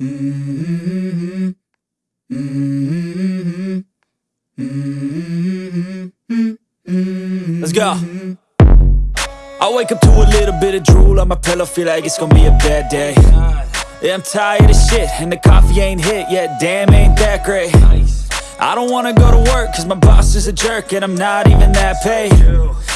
Mm-hmm. Let's go. I wake up to a little bit of drool on my pillow, feel like it's gonna be a bad day. Yeah, I'm tired of shit, and the coffee ain't hit yet, damn, ain't that great. I don't wanna go to work, cause my boss is a jerk, and I'm not even that paid.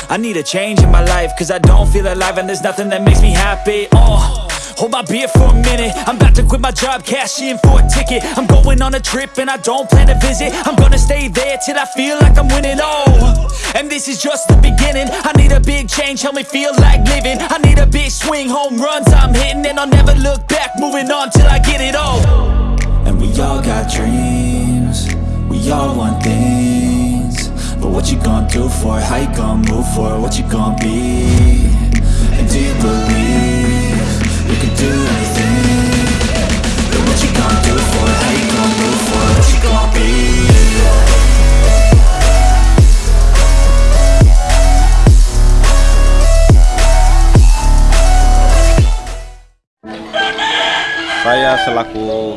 I need a change in my life, cause I don't feel alive, and there's nothing that makes me happy. Oh. Hold my beer for a minute. I'm about to quit my job, cash in for a ticket. I'm going on a trip and I don't plan to visit. I'm gonna stay there till I feel like I'm winning, oh And this is just the beginning. I need a big change, help me feel like living. I need a big swing, home runs I'm hitting. And I'll never look back, moving on till I get it all. And we all got dreams. We all want things. But what you gonna do for it? How you gonna move for it? What you gonna be? And do you believe Saya selaku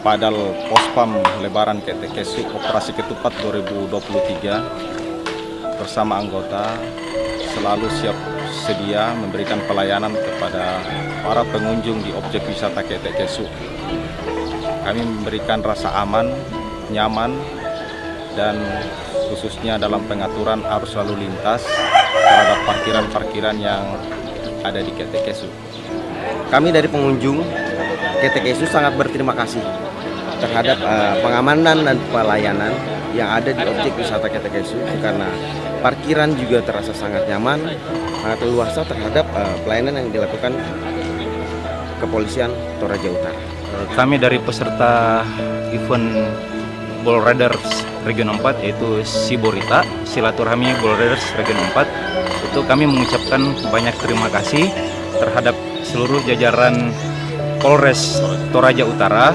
Padal Pospam Lebaran KTKSU Operasi Ketupat 2023 bersama anggota selalu siap sedia memberikan pelayanan kepada para pengunjung di objek wisata KTKSU. Kami memberikan rasa aman, nyaman, dan khususnya dalam pengaturan arus lalu lintas terhadap parkiran-parkiran yang ada di KTKSU. Kami dari pengunjung KTKSU sangat berterima kasih terhadap eh, pengamanan dan pelayanan yang ada di objek wisata KTKSU karena parkiran juga terasa sangat nyaman, sangat luasa terhadap eh, pelayanan yang dilakukan kepolisian Toraja Utara. Kami dari peserta event Ball Riders Region 4 yaitu Siborita, Silaturahmi Ball Riders Region 4 itu kami mengucapkan banyak terima kasih terhadap seluruh jajaran Polres Toraja Utara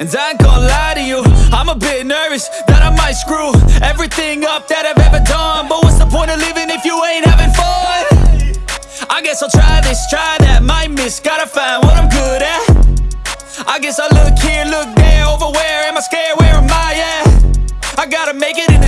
And I ain't gonna lie to you, I'm a bit nervous that I might screw everything up that I've ever done. But what's the point of living if you ain't having fun? I guess I'll try this, try that, might miss, gotta find what I'm good at. I guess I look here, look there, over where am I scared, where am I at? I gotta make it in